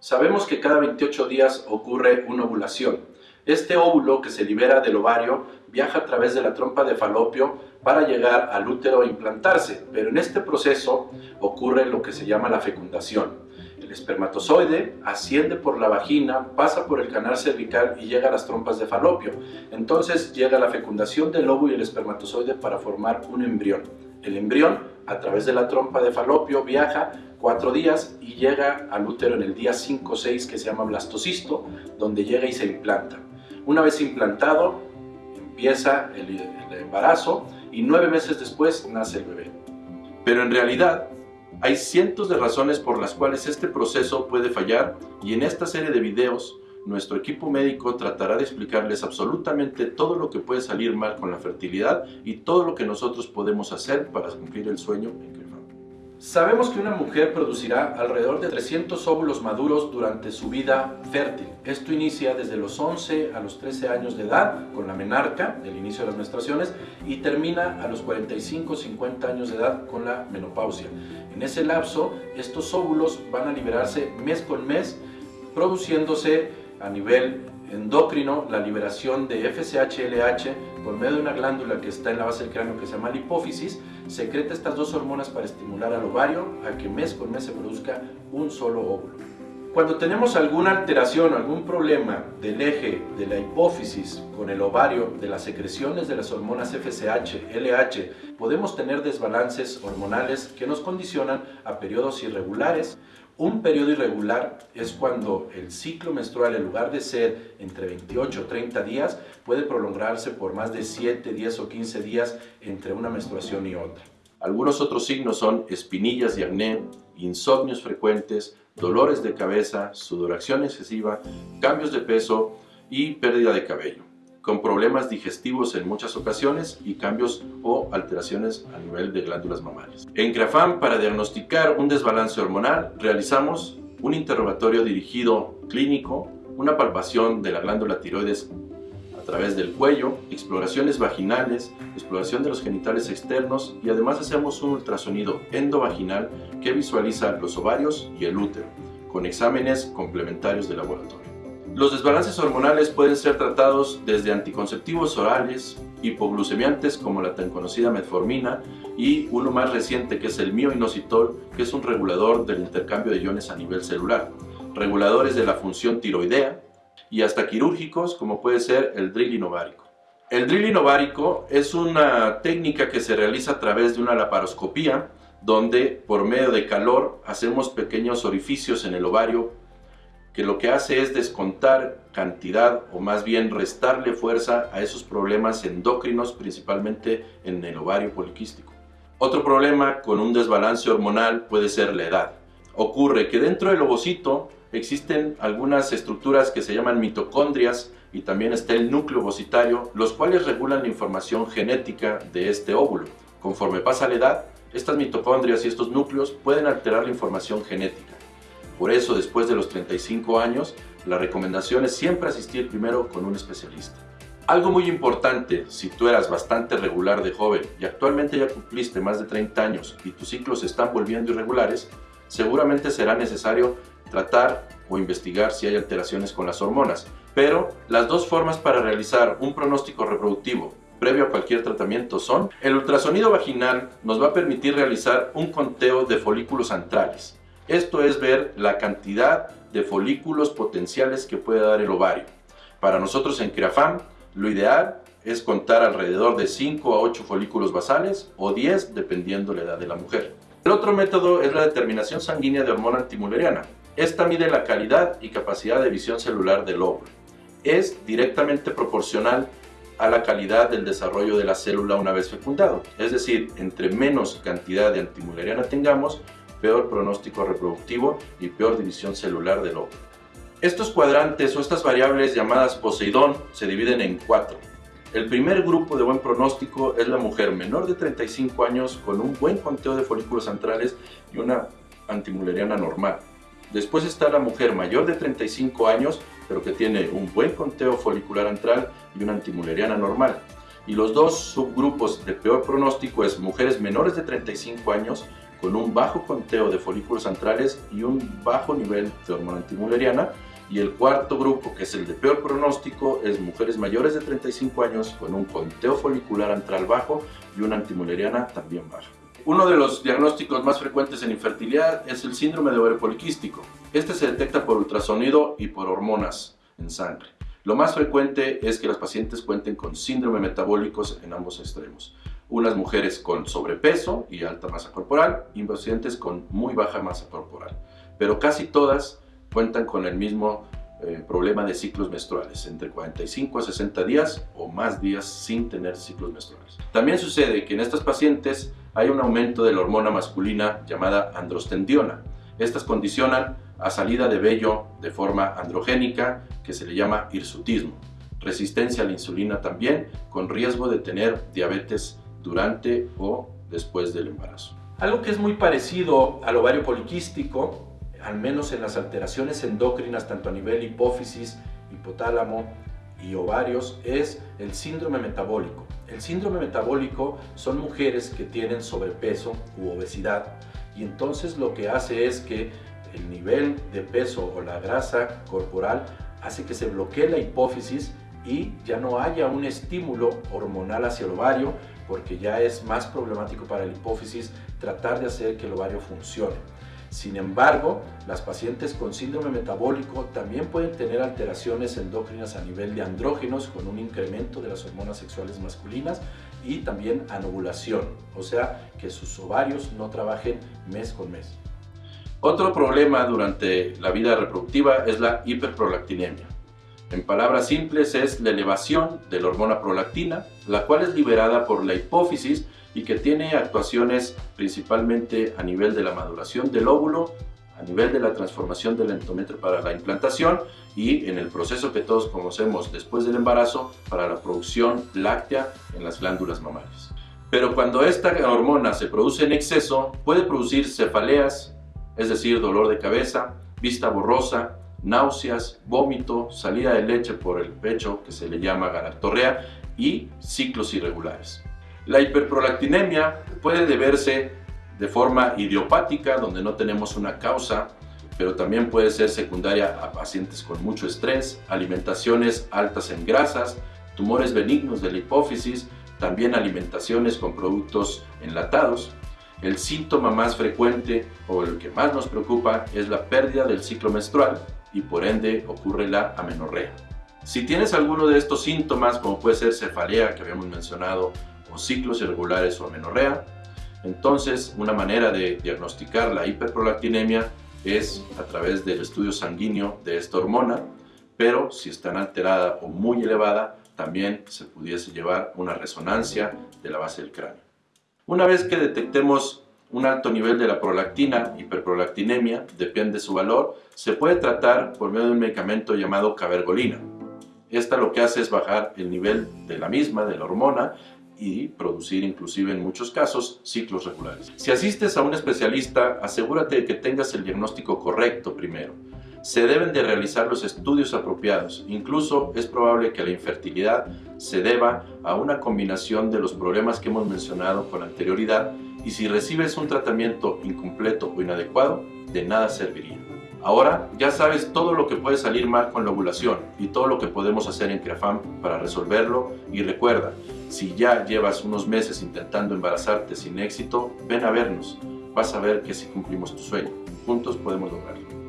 Sabemos que cada 28 días ocurre una ovulación. Este óvulo que se libera del ovario viaja a través de la trompa de falopio para llegar al útero e implantarse, pero en este proceso ocurre lo que se llama la fecundación. El espermatozoide asciende por la vagina, pasa por el canal cervical y llega a las trompas de falopio. Entonces llega la fecundación del óvulo y el espermatozoide para formar un embrión. El embrión, a través de la trompa de falopio, viaja cuatro días y llega al útero en el día 5 o 6 que se llama blastocisto, donde llega y se implanta. Una vez implantado, empieza el, el embarazo y nueve meses después nace el bebé. Pero en realidad, hay cientos de razones por las cuales este proceso puede fallar y en esta serie de videos nuestro equipo médico tratará de explicarles absolutamente todo lo que puede salir mal con la fertilidad y todo lo que nosotros podemos hacer para cumplir el sueño en que Sabemos que una mujer producirá alrededor de 300 óvulos maduros durante su vida fértil. Esto inicia desde los 11 a los 13 años de edad con la menarca, el inicio de las menstruaciones, y termina a los 45-50 años de edad con la menopausia. En ese lapso, estos óvulos van a liberarse mes con mes, produciéndose a nivel endocrino la liberación de FSH-LH por medio de una glándula que está en la base del cráneo que se llama la hipófisis, secreta estas dos hormonas para estimular al ovario a que mes con mes se produzca un solo óvulo. Cuando tenemos alguna alteración o algún problema del eje de la hipófisis con el ovario de las secreciones de las hormonas FSH, LH, podemos tener desbalances hormonales que nos condicionan a periodos irregulares. Un periodo irregular es cuando el ciclo menstrual, en lugar de ser entre 28 o 30 días, puede prolongarse por más de 7, 10 o 15 días entre una menstruación y otra. Algunos otros signos son espinillas y acné, insomnios frecuentes, dolores de cabeza, sudoración excesiva, cambios de peso y pérdida de cabello, con problemas digestivos en muchas ocasiones y cambios o alteraciones a nivel de glándulas mamarias. En CRAFAM, para diagnosticar un desbalance hormonal, realizamos un interrogatorio dirigido clínico, una palpación de la glándula tiroides través del cuello, exploraciones vaginales, exploración de los genitales externos y además hacemos un ultrasonido endovaginal que visualiza los ovarios y el útero, con exámenes complementarios de laboratorio. Los desbalances hormonales pueden ser tratados desde anticonceptivos orales, hipoglucemiantes como la tan conocida metformina y uno más reciente que es el mioinositol, que es un regulador del intercambio de iones a nivel celular, reguladores de la función tiroidea, y hasta quirúrgicos como puede ser el drilling ovárico. El drilling ovárico es una técnica que se realiza a través de una laparoscopía donde por medio de calor hacemos pequeños orificios en el ovario que lo que hace es descontar cantidad o más bien restarle fuerza a esos problemas endócrinos principalmente en el ovario poliquístico. Otro problema con un desbalance hormonal puede ser la edad. Ocurre que dentro del ovocito existen algunas estructuras que se llaman mitocondrias y también está el núcleo ovocitario, los cuales regulan la información genética de este óvulo. Conforme pasa la edad, estas mitocondrias y estos núcleos pueden alterar la información genética. Por eso, después de los 35 años, la recomendación es siempre asistir primero con un especialista. Algo muy importante, si tú eras bastante regular de joven y actualmente ya cumpliste más de 30 años y tus ciclos están volviendo irregulares, seguramente será necesario tratar o investigar si hay alteraciones con las hormonas. Pero las dos formas para realizar un pronóstico reproductivo previo a cualquier tratamiento son el ultrasonido vaginal nos va a permitir realizar un conteo de folículos antrales. Esto es ver la cantidad de folículos potenciales que puede dar el ovario. Para nosotros en CREAFAM, lo ideal es contar alrededor de 5 a 8 folículos basales o 10 dependiendo la edad de la mujer. El otro método es la determinación sanguínea de hormona antimuleriana. Esta mide la calidad y capacidad de visión celular del óvulo. Es directamente proporcional a la calidad del desarrollo de la célula una vez fecundado. Es decir, entre menos cantidad de antimuleriana tengamos, peor pronóstico reproductivo y peor división celular del óvulo. Estos cuadrantes o estas variables llamadas Poseidón se dividen en cuatro. El primer grupo de buen pronóstico es la mujer menor de 35 años con un buen conteo de folículos centrales y una antimuleriana normal. Después está la mujer mayor de 35 años, pero que tiene un buen conteo folicular antral y una antimuleriana normal. Y los dos subgrupos de peor pronóstico es mujeres menores de 35 años con un bajo conteo de folículos centrales y un bajo nivel de hormona antimuleriana. Y el cuarto grupo, que es el de peor pronóstico, es mujeres mayores de 35 años con un conteo folicular antral bajo y una antimuleriana también baja. Uno de los diagnósticos más frecuentes en infertilidad es el síndrome de ovario poliquístico. Este se detecta por ultrasonido y por hormonas en sangre. Lo más frecuente es que las pacientes cuenten con síndrome metabólicos en ambos extremos unas mujeres con sobrepeso y alta masa corporal y pacientes con muy baja masa corporal. Pero casi todas cuentan con el mismo eh, problema de ciclos menstruales, entre 45 a 60 días o más días sin tener ciclos menstruales. También sucede que en estas pacientes hay un aumento de la hormona masculina llamada androstendiona. Estas condicionan a salida de vello de forma androgénica que se le llama hirsutismo. Resistencia a la insulina también, con riesgo de tener diabetes durante o después del embarazo. Algo que es muy parecido al ovario poliquístico, al menos en las alteraciones endócrinas tanto a nivel hipófisis, hipotálamo y ovarios, es el síndrome metabólico. El síndrome metabólico son mujeres que tienen sobrepeso u obesidad y entonces lo que hace es que el nivel de peso o la grasa corporal hace que se bloquee la hipófisis y ya no haya un estímulo hormonal hacia el ovario porque ya es más problemático para la hipófisis tratar de hacer que el ovario funcione. Sin embargo, las pacientes con síndrome metabólico también pueden tener alteraciones endócrinas a nivel de andrógenos con un incremento de las hormonas sexuales masculinas y también anovulación, o sea que sus ovarios no trabajen mes con mes. Otro problema durante la vida reproductiva es la hiperprolactinemia. En palabras simples es la elevación de la hormona prolactina, la cual es liberada por la hipófisis y que tiene actuaciones principalmente a nivel de la maduración del óvulo, a nivel de la transformación del endometrio para la implantación y en el proceso que todos conocemos después del embarazo para la producción láctea en las glándulas mamarias. Pero cuando esta hormona se produce en exceso, puede producir cefaleas, es decir, dolor de cabeza, vista borrosa, náuseas, vómito, salida de leche por el pecho, que se le llama galactorrea, y ciclos irregulares. La hiperprolactinemia puede deberse de forma idiopática, donde no tenemos una causa, pero también puede ser secundaria a pacientes con mucho estrés, alimentaciones altas en grasas, tumores benignos de la hipófisis, también alimentaciones con productos enlatados. El síntoma más frecuente o el que más nos preocupa es la pérdida del ciclo menstrual, y por ende ocurre la amenorrea. Si tienes alguno de estos síntomas, como puede ser cefalea que habíamos mencionado, o ciclos irregulares o amenorrea, entonces una manera de diagnosticar la hiperprolactinemia es a través del estudio sanguíneo de esta hormona, pero si está alterada o muy elevada, también se pudiese llevar una resonancia de la base del cráneo. Una vez que detectemos un alto nivel de la prolactina, hiperprolactinemia, depende de su valor, se puede tratar por medio de un medicamento llamado cabergolina. Esta lo que hace es bajar el nivel de la misma, de la hormona, y producir inclusive en muchos casos ciclos regulares. Si asistes a un especialista, asegúrate de que tengas el diagnóstico correcto primero. Se deben de realizar los estudios apropiados. Incluso es probable que la infertilidad se deba a una combinación de los problemas que hemos mencionado con anterioridad y si recibes un tratamiento incompleto o inadecuado, de nada serviría. Ahora ya sabes todo lo que puede salir mal con la ovulación y todo lo que podemos hacer en CREAFAM para resolverlo y recuerda, si ya llevas unos meses intentando embarazarte sin éxito, ven a vernos, vas a ver que si cumplimos tu sueño, juntos podemos lograrlo.